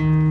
mấy